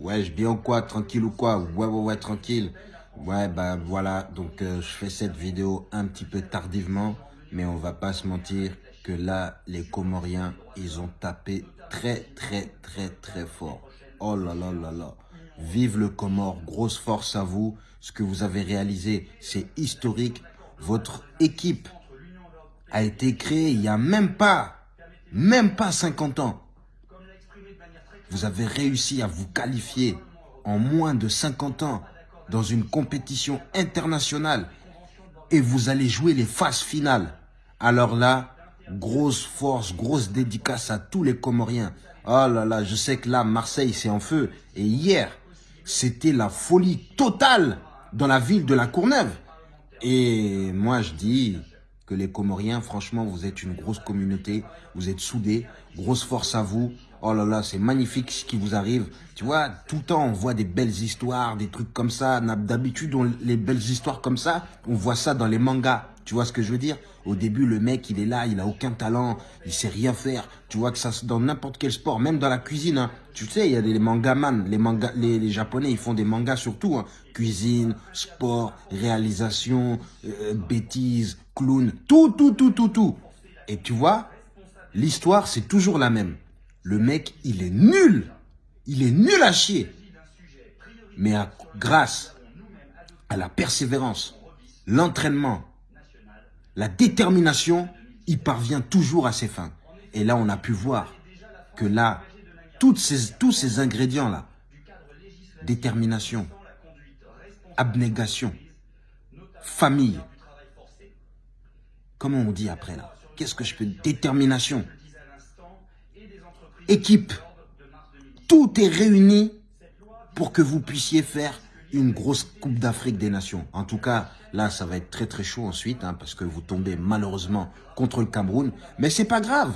Ouais, je bien ou quoi Tranquille ou quoi? Ouais, ouais, ouais, tranquille. Ouais, bah voilà, donc euh, je fais cette vidéo un petit peu tardivement, mais on va pas se mentir que là, les Comoriens, ils ont tapé très, très, très, très fort. Oh là là là là. Vive le Comore, grosse force à vous. Ce que vous avez réalisé, c'est historique. Votre équipe a été créée il y a même pas, même pas 50 ans. Vous avez réussi à vous qualifier en moins de 50 ans dans une compétition internationale et vous allez jouer les phases finales. Alors là, grosse force, grosse dédicace à tous les Comoriens. Oh là là, je sais que là, Marseille, c'est en feu. Et hier, c'était la folie totale dans la ville de la Courneuve. Et moi, je dis que les Comoriens, franchement, vous êtes une grosse communauté, vous êtes soudés, grosse force à vous. Oh là là, c'est magnifique ce qui vous arrive. Tu vois, tout le temps, on voit des belles histoires, des trucs comme ça. D'habitude, les belles histoires comme ça, on voit ça dans les mangas. Tu vois ce que je veux dire? Au début, le mec, il est là, il a aucun talent, il sait rien faire. Tu vois que ça, dans n'importe quel sport, même dans la cuisine. Hein. Tu sais, il y a des mangaman, les, mangas, les, Japonais, ils font des mangas surtout. Hein. Cuisine, sport, réalisation, euh, bêtises, clown, tout, tout, tout, tout, tout. Et tu vois, l'histoire, c'est toujours la même. Le mec, il est nul. Il est nul à chier. Mais grâce à la persévérance, l'entraînement, la détermination, il parvient toujours à ses fins. Et là, on a pu voir que là, tous ces ingrédients-là, détermination, abnégation, famille, comment on dit après là? Qu'est-ce que je peux Détermination, équipe, tout est réuni pour que vous puissiez faire une grosse Coupe d'Afrique des Nations. En tout cas, là, ça va être très très chaud ensuite, hein, parce que vous tombez malheureusement contre le Cameroun. Mais c'est pas grave.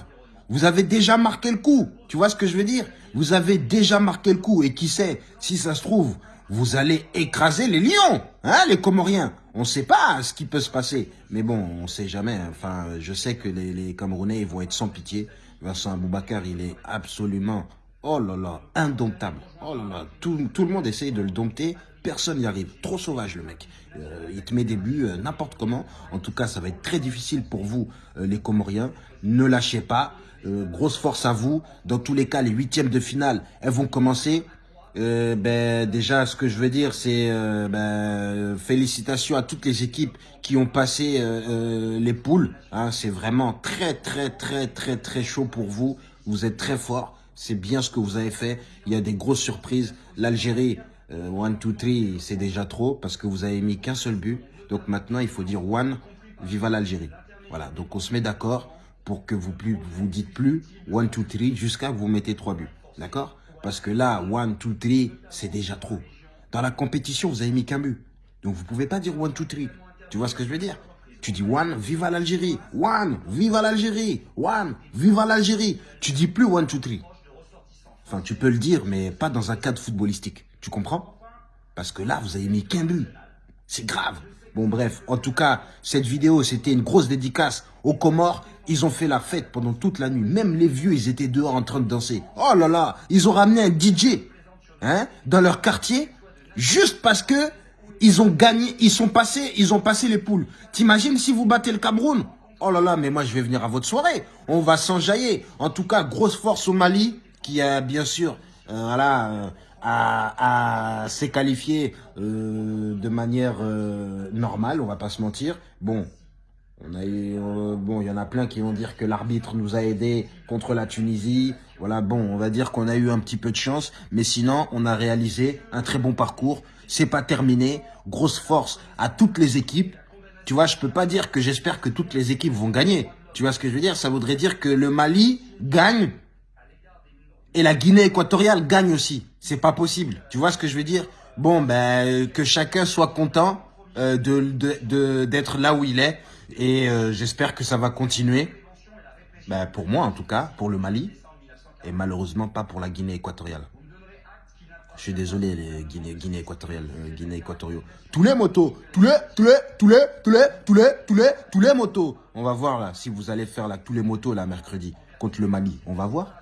Vous avez déjà marqué le coup. Tu vois ce que je veux dire? Vous avez déjà marqué le coup. Et qui sait, si ça se trouve, vous allez écraser les lions, hein, les Comoriens. On ne sait pas ce qui peut se passer. Mais bon, on ne sait jamais. Enfin, je sais que les, les Camerounais ils vont être sans pitié. Vincent Aboubakar, il est absolument, oh là là, indomptable. Oh là là, tout, le monde essaye de le dompter, personne n'y arrive. Trop sauvage le mec. Euh, il te met des buts euh, n'importe comment. En tout cas, ça va être très difficile pour vous, euh, les Comoriens. Ne lâchez pas. grosse force à vous. Dans tous les cas, les huitièmes de finale, elles vont commencer. Euh, ben, déjà, ce que je veux dire, c'est euh, ben, félicitations à toutes les équipes qui ont passé euh, les poules. Hein, c'est vraiment très, très, très, très, très chaud pour vous. Vous êtes très fort. C'est bien ce que vous avez fait. Il y a des grosses surprises. L'Algérie, one, two, three, c'est déjà trop parce que vous avez mis qu'un seul but. Donc maintenant, il faut dire one, viva l'Algérie. Voilà, donc on se met d'accord pour que vous plus vous dites plus one, two, three jusqu'à vous mettez trois buts. D'accord? Parce que là, one, two, three, c'est déjà trop. Dans la compétition, vous avez mis qu'un but. Donc, vous pouvez pas dire one, two, three. Tu vois ce que je veux dire? Tu dis one, vive l'Algérie. One, vive l'Algérie. One, vive l'Algérie. Tu dis plus one, two, three. Enfin, tu peux le dire, mais pas dans un cadre footballistique. Tu comprends? Parce que là, vous avez mis qu'un but. C'est grave. Bon, bref. En tout cas, cette vidéo, c'était une grosse dédicace aux Comores ils ont fait la fête pendant toute la nuit. Même les vieux, ils étaient dehors en train de danser. Oh là là, ils ont ramené un DJ hein, dans leur quartier juste parce que ils ont gagné, ils sont passés, ils ont passé les poules. T'imagines si vous battez le Cameroun? Oh là là, mais moi je vais venir à votre soirée. On va s'enjailler. En tout cas, grosse force au Mali qui a bien sûr euh, voilà, euh, à, s'est qualifié euh, de manière normale, on va pas se mentir. Bon, on a eu, euh, bon, il y en a plein qui vont dire que l'arbitre nous a aidés contre la Tunisie. Voilà, bon, on va dire qu'on a eu un petit peu de chance, mais sinon, on a réalisé un très bon parcours. C'est pas terminé. Grosse force à toutes les équipes. Tu vois, je peux pas dire que j'espère que toutes les équipes vont gagner. Tu vois ce que je veux dire? Ça voudrait dire que le Mali gagne et la Guinée équatoriale gagne aussi. C'est pas possible. Tu vois ce que je veux dire? Bon, ben, que chacun soit content euh, de d'être là où il est. Et euh, j'espère que ça va continuer. Ben, pour moi, en tout cas, pour le Mali. Et malheureusement, pas pour la Guinée équatoriale. Je suis désolé, les Guinée, Guinée équatoriale, euh, Guinée équatoriaux. Tous les motos, tous les, tous les, tous les, tous les, tous les, tous les, tous les motos. On va voir là, si vous allez faire là, tous les motos là, mercredi, contre le Mali. On va voir.